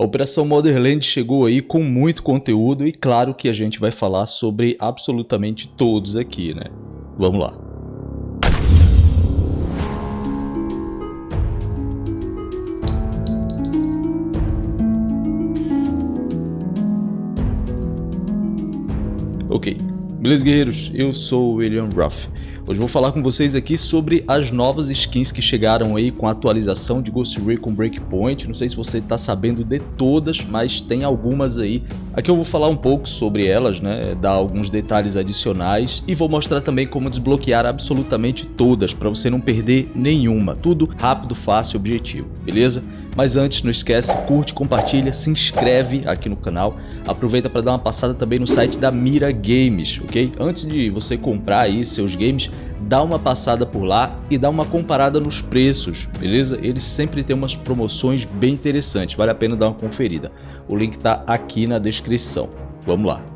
A Operação Motherland chegou aí com muito conteúdo e claro que a gente vai falar sobre absolutamente todos aqui, né? Vamos lá. Ok, beleza guerreiros? Eu sou o William Ruff. Hoje vou falar com vocês aqui sobre as novas skins que chegaram aí com a atualização de Ghost Recon Breakpoint. Não sei se você está sabendo de todas, mas tem algumas aí. Aqui eu vou falar um pouco sobre elas, né, dar alguns detalhes adicionais e vou mostrar também como desbloquear absolutamente todas para você não perder nenhuma. Tudo rápido, fácil objetivo, beleza? Mas antes, não esquece, curte, compartilha, se inscreve aqui no canal. Aproveita para dar uma passada também no site da Mira Games, ok? Antes de você comprar aí seus games, dá uma passada por lá e dá uma comparada nos preços, beleza? Eles sempre têm umas promoções bem interessantes, vale a pena dar uma conferida. O link está aqui na descrição. Vamos lá.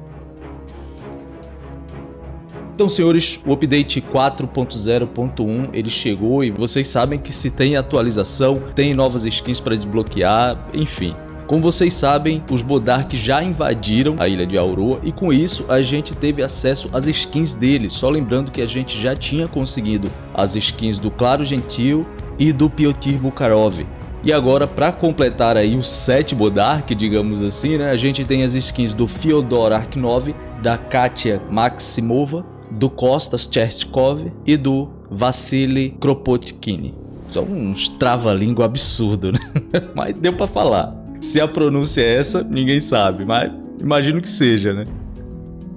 Então, senhores, o update 4.0.1 ele chegou e vocês sabem que se tem atualização, tem novas skins para desbloquear, enfim. Como vocês sabem, os Bodark já invadiram a ilha de Aurora e com isso a gente teve acesso às skins deles, só lembrando que a gente já tinha conseguido as skins do Claro Gentil e do Piotr Bukharov. E agora, para completar aí o set Bodark, digamos assim, né, a gente tem as skins do Fyodor Arknov, da Katia Maximova, do Kostas Cherstkov e do Vassili Kropotkini. São uns trava-língua absurdo, né? Mas deu para falar. Se a pronúncia é essa, ninguém sabe, mas imagino que seja, né?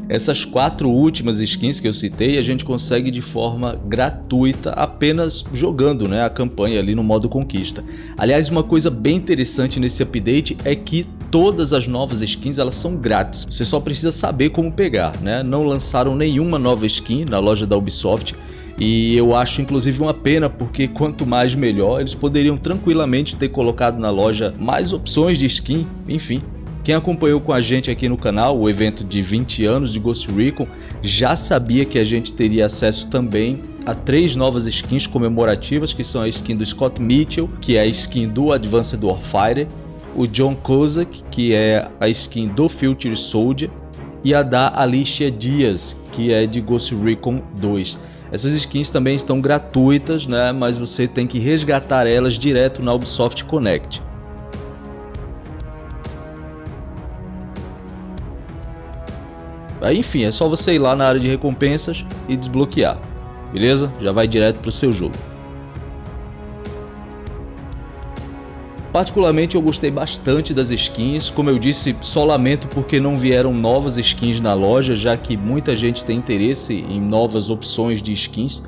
Essas quatro últimas skins que eu citei a gente consegue de forma gratuita apenas jogando né, a campanha ali no modo conquista. Aliás, uma coisa bem interessante nesse update é que todas as novas skins elas são grátis, você só precisa saber como pegar, né? Não lançaram nenhuma nova skin na loja da Ubisoft e eu acho inclusive uma pena porque quanto mais melhor, eles poderiam tranquilamente ter colocado na loja mais opções de skin, enfim. Quem acompanhou com a gente aqui no canal o evento de 20 anos de Ghost Recon já sabia que a gente teria acesso também a três novas skins comemorativas que são a skin do Scott Mitchell, que é a skin do Advanced Warfighter, o John Kozak, que é a skin do Future Soldier, e a da Alicia Dias, que é de Ghost Recon 2. Essas skins também estão gratuitas, né, mas você tem que resgatar elas direto na Ubisoft Connect. Enfim, é só você ir lá na área de recompensas e desbloquear, beleza? Já vai direto para o seu jogo. Particularmente eu gostei bastante das skins, como eu disse, só lamento porque não vieram novas skins na loja, já que muita gente tem interesse em novas opções de skins.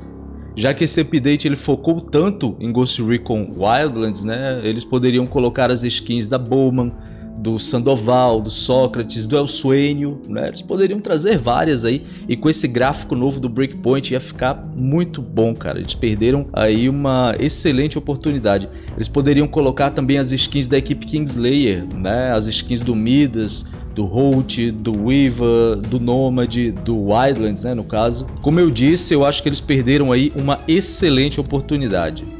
Já que esse update ele focou tanto em Ghost Recon Wildlands, né, eles poderiam colocar as skins da Bowman, do Sandoval, do Sócrates, do Elsônio, né? Eles poderiam trazer várias aí e com esse gráfico novo do Breakpoint ia ficar muito bom, cara. Eles perderam aí uma excelente oportunidade. Eles poderiam colocar também as skins da equipe Kingslayer, né? As skins do Midas, do Holt, do Weaver, do Nomad, do Wildlands, né, no caso. Como eu disse, eu acho que eles perderam aí uma excelente oportunidade.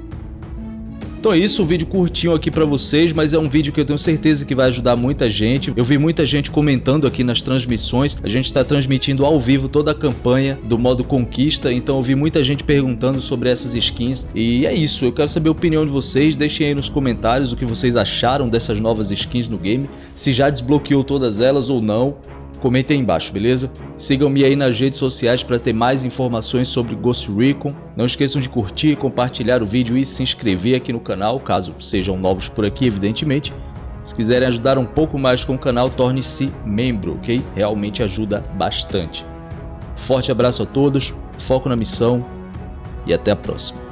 Então é isso, um vídeo curtinho aqui para vocês, mas é um vídeo que eu tenho certeza que vai ajudar muita gente. Eu vi muita gente comentando aqui nas transmissões, a gente está transmitindo ao vivo toda a campanha do modo conquista, então eu vi muita gente perguntando sobre essas skins. E é isso, eu quero saber a opinião de vocês, deixem aí nos comentários o que vocês acharam dessas novas skins no game, se já desbloqueou todas elas ou não. Comentem aí embaixo, beleza? Sigam-me aí nas redes sociais para ter mais informações sobre Ghost Recon. Não esqueçam de curtir, compartilhar o vídeo e se inscrever aqui no canal, caso sejam novos por aqui, evidentemente. Se quiserem ajudar um pouco mais com o canal, torne-se membro, ok? Realmente ajuda bastante. Forte abraço a todos, foco na missão e até a próxima.